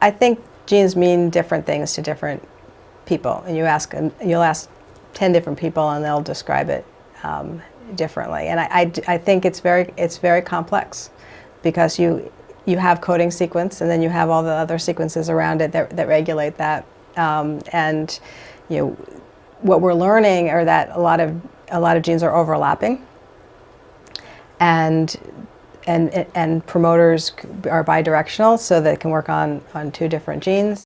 I think genes mean different things to different people, and you ask, you'll ask 10 different people and they'll describe it um, differently. And I, I, I, think it's very, it's very complex because you, you have coding sequence and then you have all the other sequences around it that, that regulate that. Um, and you know, what we're learning are that a lot of, a lot of genes are overlapping and and, and promoters are bidirectional so that it can work on, on two different genes.